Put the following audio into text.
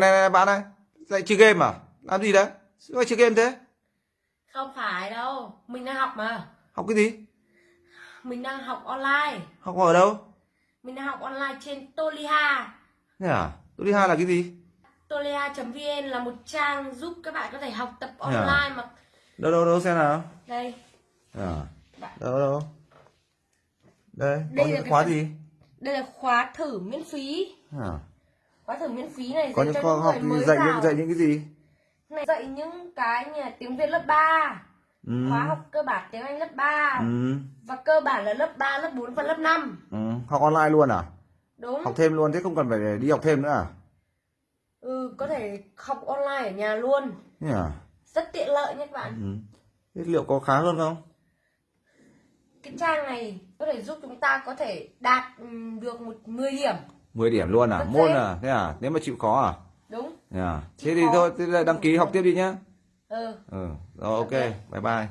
này, này bạn ơi lại chơi game à? Làm gì đấy? Sao chơi game thế? Không phải đâu, mình đang học mà. học cái gì? Mình đang học online. học ở đâu? Mình đang học online trên Toliha. thế à? Hai là cái gì? Toliha.vn là một trang giúp các bạn có thể học tập à? online mà. đâu đâu đâu xem nào. Đây, à? Bạn- đâu đâu đây Đây có là những cái khóa phần- gì? đây là khóa thử miễn phí. à Khóa thử miễn phí này có những khóa những học mới dạy những dạy những cái gì Này dạy những cái như là tiếng Việt lớp 3, ừ. khóa học cơ bản tiếng Anh lớp 3 Ừ. và cơ bản là lớp 3, lớp 4 và lớp 5. ừ học online luôn à Đúng. học thêm luôn thế không cần phải đi học thêm nữa à Ừ, có thể học online ở nhà luôn. thế à Rất tiện lợi nhé các bạn. ừ. thế liệu có khá hơn không cái trang này có thể giúp chúng ta có thể đạt ừm, được một 10 điểm 10 điểm luôn à? Rất môn à? Thế à? Nếu mà chịu khó à? Đúng. Thế à? Chịu thế thì khó. thôi thế đăng ký học tiếp đi nhá. Ừ. Ừ rồi Ok. bye bye